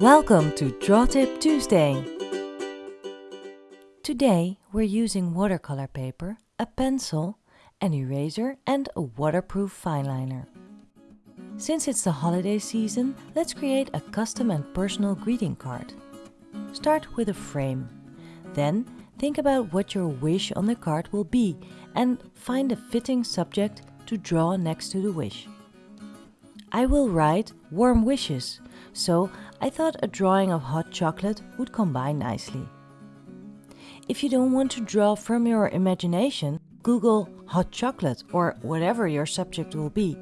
Welcome to Draw Tip Tuesday. Today we're using watercolor paper, a pencil, an eraser and a waterproof fineliner. Since it's the holiday season, let's create a custom and personal greeting card. Start with a frame. Then think about what your wish on the card will be and find a fitting subject to draw next to the wish. I will write warm wishes, so I thought a drawing of hot chocolate would combine nicely. If you don't want to draw from your imagination, Google hot chocolate or whatever your subject will be,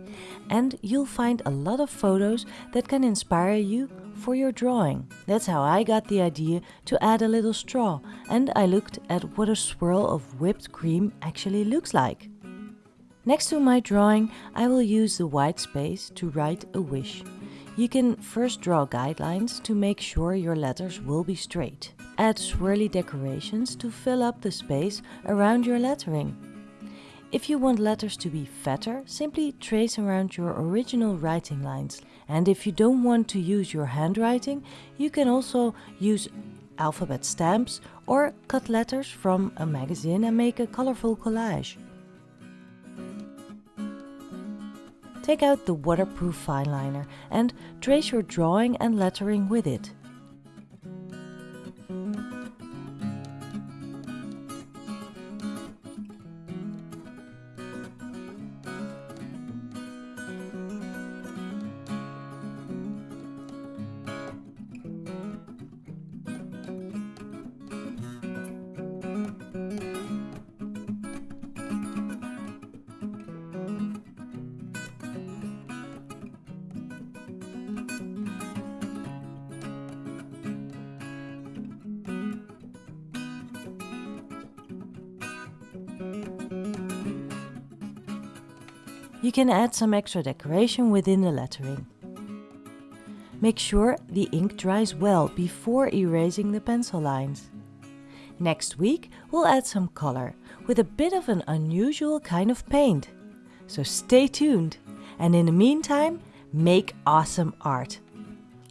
and you'll find a lot of photos that can inspire you for your drawing. That's how I got the idea to add a little straw, and I looked at what a swirl of whipped cream actually looks like. Next to my drawing, I will use the white space to write a wish. You can first draw guidelines to make sure your letters will be straight. Add swirly decorations to fill up the space around your lettering. If you want letters to be fatter, simply trace around your original writing lines. And if you don't want to use your handwriting, you can also use alphabet stamps or cut letters from a magazine and make a colorful collage. Take out the waterproof fineliner and trace your drawing and lettering with it. You can add some extra decoration within the lettering. Make sure the ink dries well before erasing the pencil lines. Next week we'll add some color with a bit of an unusual kind of paint. So stay tuned and in the meantime make awesome art.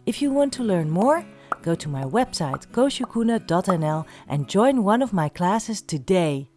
If you want to learn more, go to my website koosjekoene.nl and join one of my classes today.